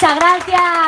Muchas gracias.